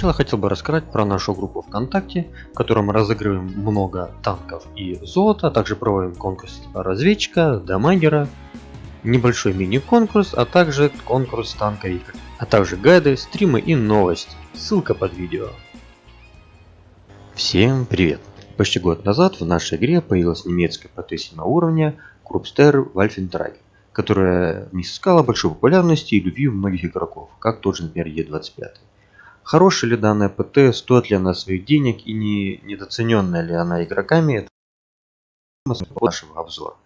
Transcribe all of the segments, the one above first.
начала хотел бы рассказать про нашу группу ВКонтакте, в которой мы разыгрываем много танков и золота, а также проводим конкурс типа разведчика, дамагера, небольшой мини-конкурс, а также конкурс танка игр, а также гайды, стримы и новости. Ссылка под видео. Всем привет! Почти год назад в нашей игре появилась немецкая ПТ 7 уровня Крупстер Вальфентраг, которая не снискала большой популярности и любви у многих игроков, как тот же, например, Е25. Хорошая ли данная ПТ, стоит ли она своих денег и не недооцененная ли она игроками, это нашего обзора.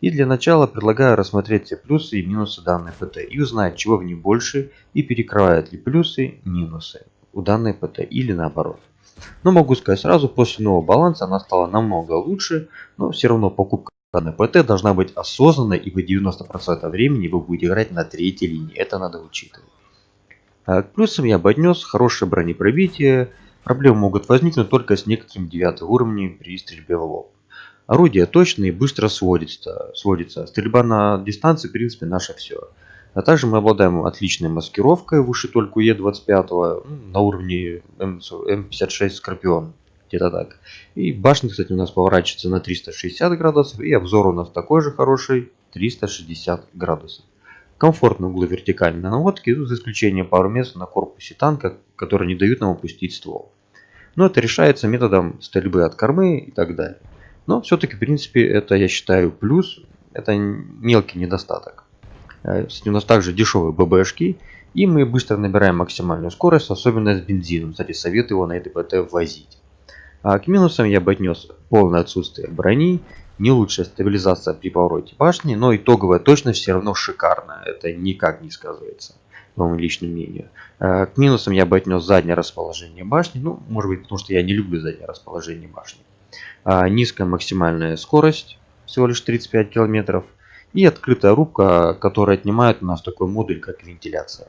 И для начала предлагаю рассмотреть все плюсы и минусы данной ПТ и узнать, чего в ней больше и перекрывают ли плюсы минусы у данной ПТ или наоборот. Но могу сказать сразу, после нового баланса она стала намного лучше, но все равно покупка данной ПТ должна быть осознанной, ибо 90% времени вы будете играть на третьей линии, это надо учитывать. А к плюсам я бы отнес хорошее бронепробитие. Проблемы могут возникнуть только с некоторым девятым уровнем при стрельбе в лоб. Орудие точно и быстро сводится. сводится. Стрельба на дистанции, в принципе, наше все. А также мы обладаем отличной маскировкой выше только Е25 на уровне М56 Скорпион. Где-то так. И башня, кстати, у нас поворачивается на 360 градусов. И обзор у нас такой же хороший 360 градусов. Комфортные углы вертикальной наводки, за исключением пару мест на корпусе танка, которые не дают нам опустить ствол. Но это решается методом стрельбы от кормы и так далее. Но все-таки, в принципе, это я считаю плюс, это мелкий недостаток. Э, у нас также дешевые ББшки, и мы быстро набираем максимальную скорость, особенно с бензином. Кстати, советую его на ЭДПТ возить. А к минусам я бы отнес полное отсутствие брони не лучшая стабилизация при повороте башни, но итоговая точность все равно шикарная. Это никак не сказывается, по моему личному мнению. Э, к минусам я бы отнес заднее расположение башни. Ну, может быть, потому что я не люблю заднее расположение башни. А, низкая максимальная скорость, всего лишь 35 км. И открытая рубка, которая отнимает у нас такой модуль, как вентиляция.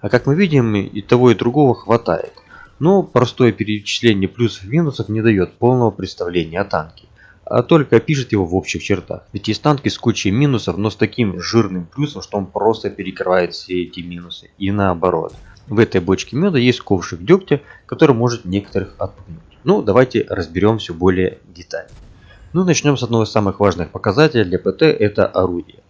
А как мы видим, и того, и другого хватает. Но простое перечисление плюсов и минусов не дает полного представления о танке а только опишет его в общих чертах. Ведь есть танки с кучей минусов, но с таким жирным плюсом, что он просто перекрывает все эти минусы. И наоборот. В этой бочке меда есть ковшик дегтя, который может некоторых отпугнуть. Ну, давайте разберем все более детально. Ну, начнем с одного из самых важных показателей для ПТ, это орудие.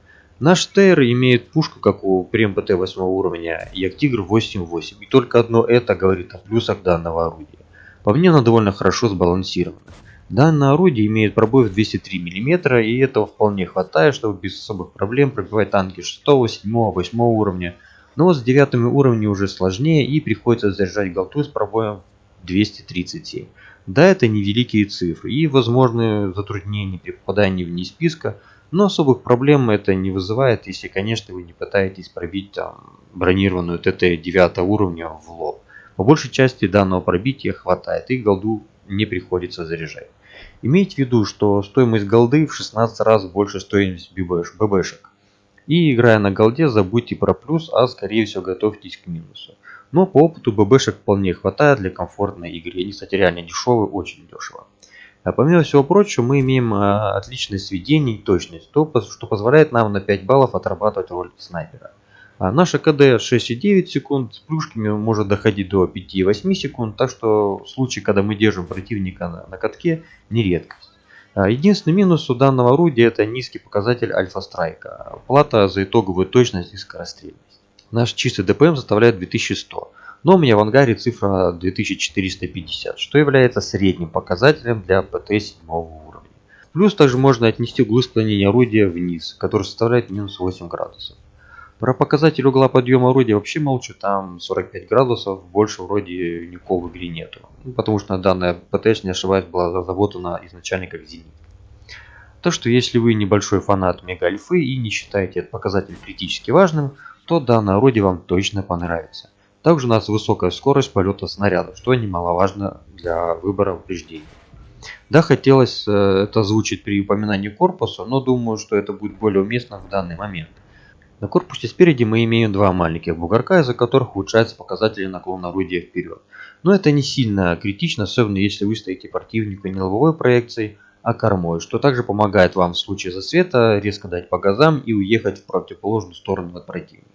Наш ТР имеет пушку, как у Прем ПТ 8 уровня, и Актигр 8.8. И только одно это говорит о плюсах данного орудия. По мне оно довольно хорошо сбалансировано. Данное орудие имеет пробой в 203 мм и этого вполне хватает, чтобы без особых проблем пробивать танки 6, 7, 8 уровня. Но с 9 уровня уже сложнее и приходится заряжать голту с пробоем 237. Да, это невеликие цифры и возможны затруднения при попадании вне списка, но особых проблем это не вызывает, если, конечно, вы не пытаетесь пробить там, бронированную ТТ 9 уровня в лоб. По большей части данного пробития хватает и голду не приходится заряжать. Имейте в виду, что стоимость голды в 16 раз больше стоимости ББшек. И играя на голде, забудьте про плюс, а скорее всего готовьтесь к минусу. Но по опыту ББшек вполне хватает для комфортной игры. Они, кстати, реально дешевые, очень дешево. А помимо всего прочего, мы имеем а, отличное сведение и точность, то, что позволяет нам на 5 баллов отрабатывать роль снайпера. А наша КД 6,9 секунд, с плюшками может доходить до 5,8 секунд, так что в случае, когда мы держим противника на, на катке, не редкость. А единственный минус у данного орудия это низкий показатель альфа-страйка, плата за итоговую точность и скорострельность. Наш чистый ДПМ составляет 2100, но у меня в ангаре цифра 2450, что является средним показателем для ПТ 7 уровня. Плюс также можно отнести углы склонения орудия вниз, который составляет минус 8 градусов. Про показатель угла подъема орудия вообще молчу, там 45 градусов, больше вроде никакого в игре нету. Ну, потому что данная ПТ, не ошибаюсь, была разработана изначально как Зенит. Так что если вы небольшой фанат мега-альфы и не считаете этот показатель критически важным, то данное орудие вам точно понравится. Также у нас высокая скорость полета снарядов, что немаловажно для выбора упреждений. Да, хотелось э, это озвучить при упоминании корпуса, но думаю, что это будет более уместно в данный момент. На корпусе спереди мы имеем два маленьких бугорка, из-за которых улучшаются показатели наклона орудия вперед. Но это не сильно критично, особенно если вы стоите противнику не лобовой проекцией, а кормой, что также помогает вам в случае засвета резко дать по газам и уехать в противоположную сторону от противника.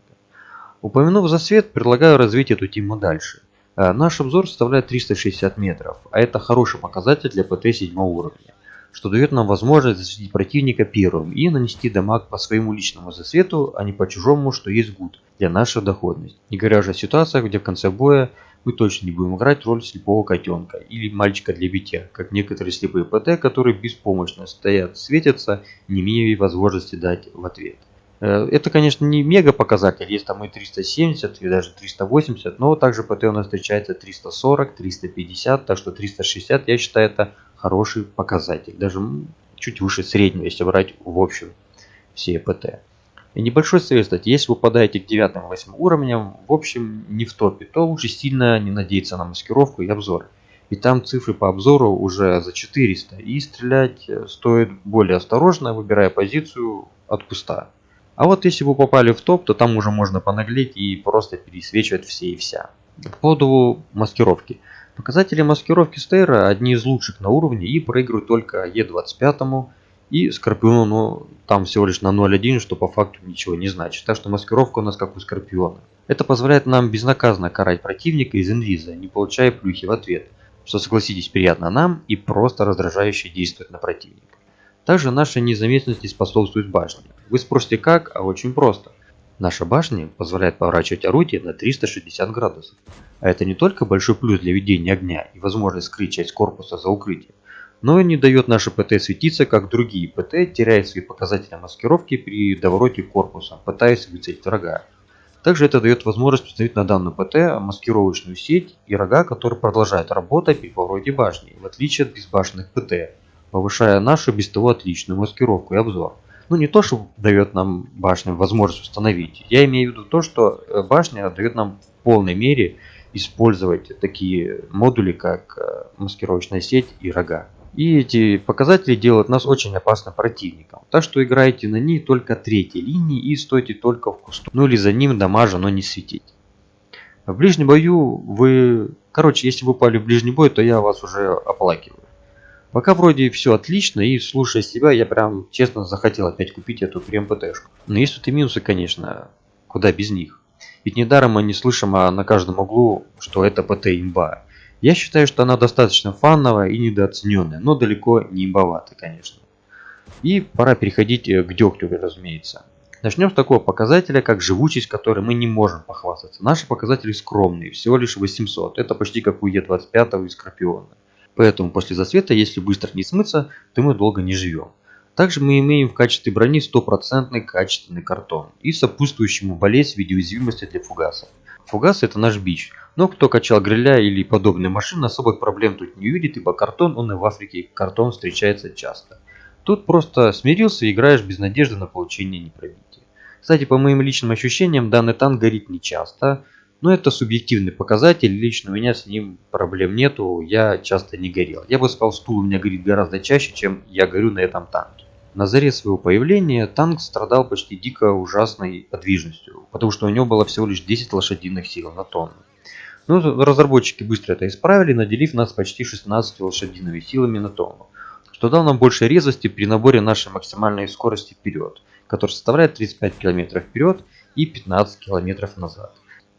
Упомянув засвет, предлагаю развить эту тему дальше. Э, наш обзор составляет 360 метров, а это хороший показатель для ПТ 7 уровня, что дает нам возможность засветить противника первым и нанести дамаг по своему личному засвету, а не по чужому, что есть гуд для нашей доходности. Не говоря уже о ситуациях, где в конце боя мы точно не будем играть роль слепого котенка или мальчика для битья, как некоторые слепые ПТ, которые беспомощно стоят, светятся, не имея возможности дать в ответ. Э, это, конечно, не мега показатель, есть там и 370, и даже 380, но также ПТ у нас встречается 340, 350, так что 360, я считаю, это хороший показатель, даже чуть выше среднего, если брать в общем все ПТ. И небольшой совет, кстати, если вы попадаете к 9-8 уровням, в общем, не в топе, то лучше сильно не надеяться на маскировку и обзор. Ведь там цифры по обзору уже за 400, и стрелять э, стоит более осторожно, выбирая позицию от куста. А вот если вы попали в топ, то там уже можно понаглеть и просто пересвечивать все и вся. По поводу маскировки. Показатели маскировки Стейра одни из лучших на уровне и проигрывают только Е25 и Скорпиону, там всего лишь на 0.1, что по факту ничего не значит. Так что маскировка у нас как у Скорпиона. Это позволяет нам безнаказанно карать противника из инвиза, не получая плюхи в ответ. Что согласитесь приятно нам и просто раздражающе действует на противника. Также наша незаметность способствует башне. Вы спросите как, а очень просто. Наша башня позволяет поворачивать орудие на 360 градусов. А это не только большой плюс для ведения огня и возможность скрыть часть корпуса за укрытием, но и не дает нашей ПТ светиться, как другие ПТ, теряя свои показатели маскировки при довороте корпуса, пытаясь выцелить врага. Также это дает возможность установить на данную ПТ маскировочную сеть и рога, которые продолжают работать при повороте башни, в отличие от безбашенных ПТ, повышая нашу без того отличную маскировку и обзор. Ну не то, что дает нам башня возможность установить, я имею в виду то, что э, башня дает нам в полной мере использовать такие модули, как э, маскировочная сеть и рога. И эти показатели делают нас очень опасным противником. Так что играйте на ней только третьей линии и стойте только в кусту. Ну или за ним дамажа, но не светить. В ближнем бою вы... Короче, если вы упали в ближний бой, то я вас уже оплакиваю. Пока вроде все отлично, и слушая себя, я прям честно захотел опять купить эту прем-ПТшку. Но есть тут и минусы, конечно, куда без них. Ведь недаром мы не слышим а на каждом углу, что это ПТ имба. Я считаю, что она достаточно фановая и недооцененная, но далеко не имбоватая, конечно. И пора переходить э, к дегтю, разумеется. Начнем с такого показателя, как живучесть, которой мы не можем похвастаться. Наши показатели скромные, всего лишь 800. Это почти как у Е25 и Скорпиона. Поэтому после засвета, если быстро не смыться, то мы долго не живем. Также мы имеем в качестве брони стопроцентный качественный картон и сопутствующему болезнь в виде уязвимости для фугасов. Фугас это наш бич, но кто качал гриля или подобные машины особых проблем тут не увидит, ибо картон он и в Африке картон встречается часто. Тут просто смирился и играешь без надежды на получение непробития. Кстати, по моим личным ощущениям, данный танк горит не часто, но это субъективный показатель, лично у меня с ним проблем нету, я часто не горел. Я бы сказал, стул у меня горит гораздо чаще, чем я горю на этом танке. На заре своего появления танк страдал почти дико ужасной подвижностью, потому что у него было всего лишь 10 лошадиных сил на тонну. Но разработчики быстро это исправили, наделив нас почти 16 лошадиными силами на тонну, что дал нам больше резвости при наборе нашей максимальной скорости вперед, которая составляет 35 км вперед и 15 км назад.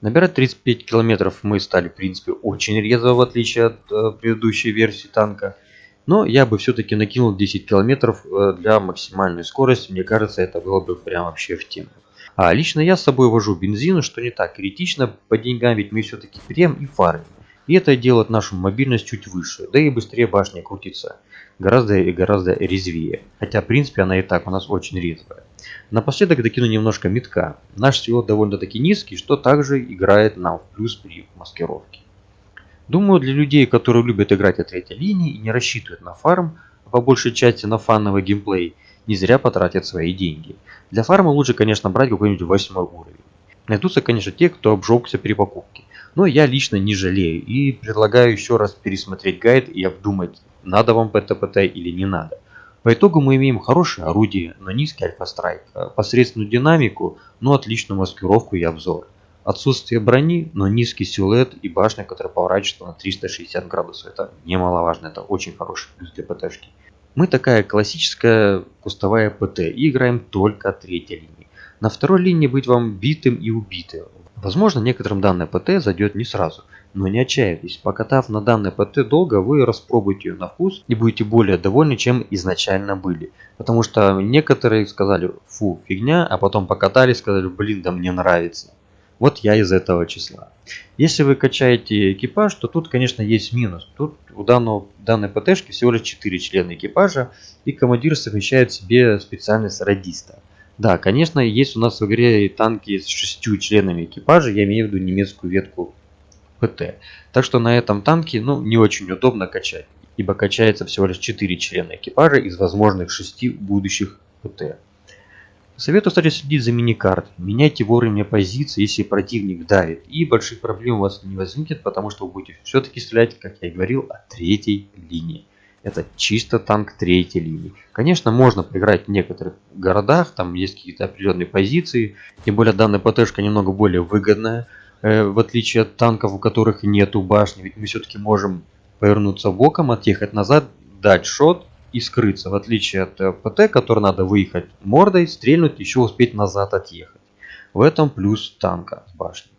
Набирать 35 километров мы стали, в принципе, очень резво, в отличие от э, предыдущей версии танка. Но я бы все-таки накинул 10 километров э, для максимальной скорости. Мне кажется, это было бы прям вообще в тему. А лично я с собой вожу бензин, что не так критично по деньгам, ведь мы все-таки прем и фармим. И это делает нашу мобильность чуть выше, да и быстрее башня крутится. Гораздо и гораздо резвее. Хотя, в принципе, она и так у нас очень резвая. Напоследок докину немножко метка. Наш сило довольно-таки низкий, что также играет нам в плюс при маскировке. Думаю, для людей, которые любят играть от третьей линии и не рассчитывают на фарм, а по большей части на фановый геймплей, не зря потратят свои деньги. Для фарма лучше, конечно, брать какой-нибудь восьмой уровень. Найдутся, конечно, те, кто обжегся при покупке. Но я лично не жалею и предлагаю еще раз пересмотреть гайд и обдумать, надо вам ПТПТ или не надо. По итогу мы имеем хорошее орудие, но низкий альфа-страйк, э, посредственную динамику, но отличную маскировку и обзор. Отсутствие брони, но низкий силуэт и башня, которая поворачивается на 360 градусов. Это немаловажно, это очень хороший плюс для ПТшки. Мы такая классическая кустовая ПТ и играем только третьей линии. На второй линии быть вам битым и убитым. Возможно, некоторым данная ПТ зайдет не сразу, но не отчаивайтесь, покатав на данной ПТ долго, вы распробуете ее на вкус и будете более довольны, чем изначально были. Потому что некоторые сказали, фу, фигня, а потом покатали и сказали, блин, да мне нравится. Вот я из этого числа. Если вы качаете экипаж, то тут, конечно, есть минус. Тут у данного, данной ПТшки всего лишь 4 члена экипажа, и командир совмещает себе специальность радиста. Да, конечно, есть у нас в игре и танки с 6 членами экипажа, я имею в виду немецкую ветку ПТ. Так что на этом танке ну, не очень удобно качать, ибо качается всего лишь 4 члена экипажа из возможных 6 будущих ПТ. Советую, кстати, следить за миникартой. Меняйте вовремя позиции, если противник давит. И больших проблем у вас не возникнет, потому что вы будете все-таки стрелять, как я и говорил, от третьей линии. Это чисто танк третьей линии. Конечно, можно поиграть в некоторых городах, там есть какие-то определенные позиции. Тем более данная ПТшка немного более выгодная, э, в отличие от танков, у которых нету башни. Ведь мы все-таки можем повернуться боком, отъехать назад, дать шот и скрыться, в отличие от э, ПТ, который надо выехать мордой, стрельнуть, еще успеть назад отъехать. В этом плюс танка с башней.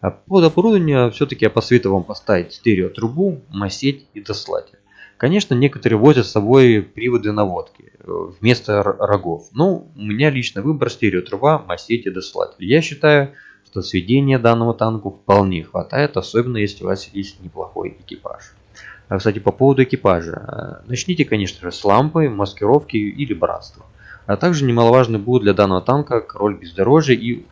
А под оборудование все-таки я посоветую вам поставить стереотрубу, масеть и дослатель. Конечно, некоторые возят с собой приводы наводки э, вместо рогов. Но у меня лично выбор стереотруба, масеть и дослатель. Я считаю, что сведения данному танку вполне хватает, особенно если у вас есть неплохой экипаж. А, кстати, по поводу экипажа. Э, начните, конечно же, с лампы, маскировки или братства. А также немаловажный будет для данного танка король бездорожья и,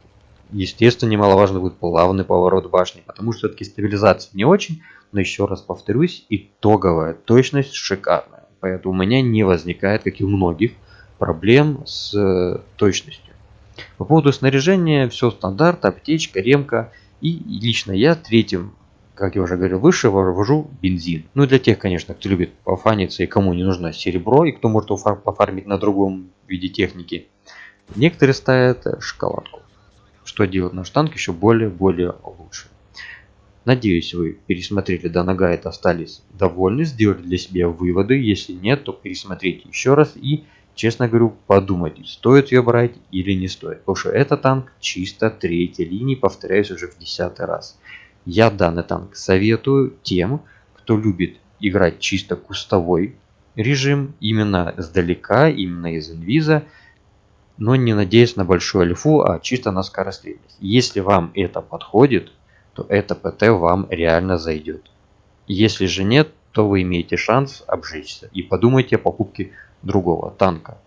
естественно, немаловажный будет плавный поворот башни, потому что все-таки стабилизация не очень, но еще раз повторюсь, итоговая точность шикарная. Поэтому у меня не возникает, как и у многих, проблем с э, точностью. По поводу снаряжения все стандарт, аптечка, ремка. И лично я третьим как я уже говорил выше, вывожу бензин. Ну и для тех, конечно, кто любит пофаниться и кому не нужно серебро, и кто может пофармить на другом виде техники. Некоторые ставят шоколадку, что делает наш танк еще более-более лучше. Надеюсь, вы пересмотрели данный гайд, остались довольны, сделали для себя выводы. Если нет, то пересмотрите еще раз и, честно говорю, подумайте, стоит ее брать или не стоит. Потому что этот танк чисто третьей линии, повторяюсь уже в десятый раз. Я данный танк советую тем, кто любит играть чисто кустовой режим, именно сдалека, именно из инвиза, но не надеясь на большую альфу, а чисто на скорострельность. Если вам это подходит, то это ПТ вам реально зайдет. Если же нет, то вы имеете шанс обжечься и подумайте о покупке другого танка.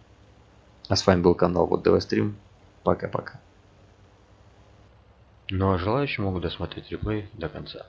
А с вами был канал Вот ДВ Стрим. Пока-пока. Ну а желающие могут досмотреть реплей до конца.